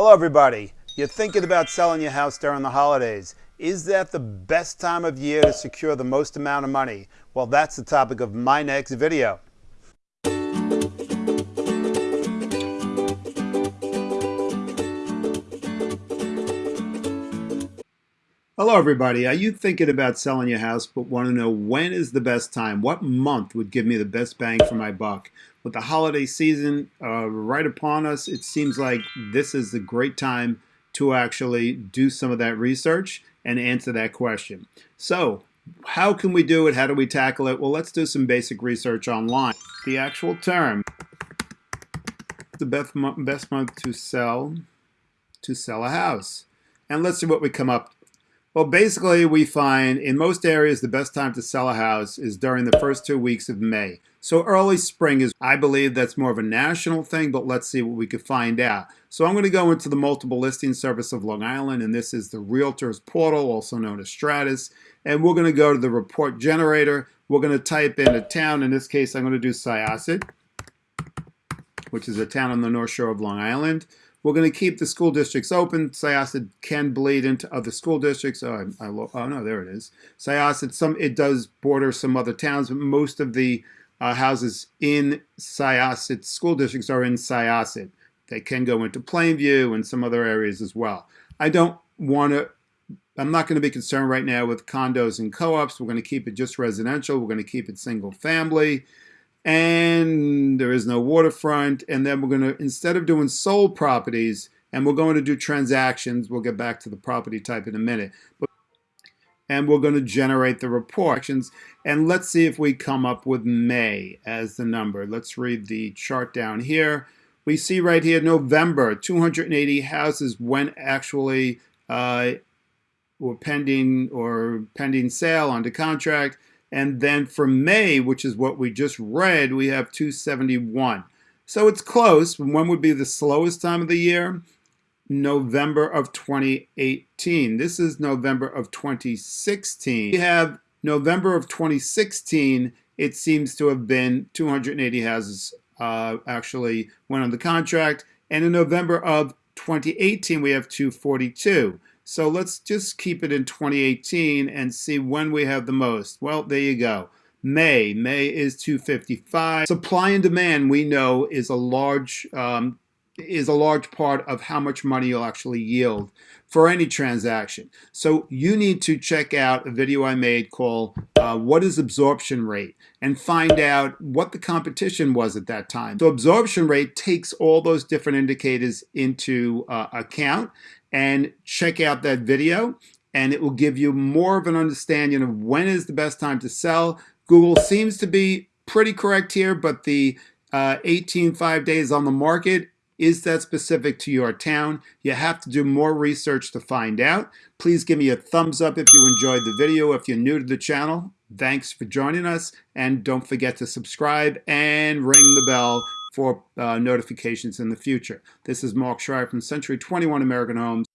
Hello, everybody. You're thinking about selling your house during the holidays. Is that the best time of year to secure the most amount of money? Well, that's the topic of my next video. Hello, everybody. Are you thinking about selling your house but want to know when is the best time? What month would give me the best bang for my buck? With the holiday season uh, right upon us, it seems like this is the great time to actually do some of that research and answer that question. So, how can we do it? How do we tackle it? Well, let's do some basic research online. The actual term, the best, best month to sell, to sell a house. And let's see what we come up well, basically, we find in most areas the best time to sell a house is during the first two weeks of May. So early spring is, I believe that's more of a national thing, but let's see what we could find out. So I'm going to go into the multiple listing service of Long Island, and this is the Realtors Portal, also known as Stratus. And we're going to go to the report generator. We're going to type in a town. In this case, I'm going to do Syosset, which is a town on the North Shore of Long Island. We're going to keep the school districts open. Syosset can bleed into other school districts. Oh, I, I, oh no, there it is. Syosset, some it does border some other towns, but most of the uh, houses in Syosset school districts are in Syosset. They can go into Plainview and some other areas as well. I don't want to. I'm not going to be concerned right now with condos and co-ops. We're going to keep it just residential. We're going to keep it single family and there is no waterfront. And then we're going to, instead of doing sold properties, and we're going to do transactions, we'll get back to the property type in a minute. But, and we're going to generate the report. And let's see if we come up with May as the number. Let's read the chart down here. We see right here November, 280 houses went actually uh, were pending or pending sale under contract. And then for May, which is what we just read, we have 271. So it's close. When would be the slowest time of the year? November of 2018. This is November of 2016. We have November of 2016. It seems to have been 280 houses uh, actually went on the contract. And in November of 2018, we have 242. So let's just keep it in 2018 and see when we have the most. Well, there you go. May. May is 255. Supply and demand, we know, is a large um, is a large part of how much money you'll actually yield for any transaction. So you need to check out a video I made called uh, What is Absorption Rate? and find out what the competition was at that time. So absorption rate takes all those different indicators into uh, account and check out that video and it will give you more of an understanding of when is the best time to sell. Google seems to be pretty correct here, but the uh, 18 five days on the market is that specific to your town? You have to do more research to find out. Please give me a thumbs up if you enjoyed the video. If you're new to the channel, thanks for joining us. And don't forget to subscribe and ring the bell for uh, notifications in the future. This is Mark Schreier from Century 21 American Homes.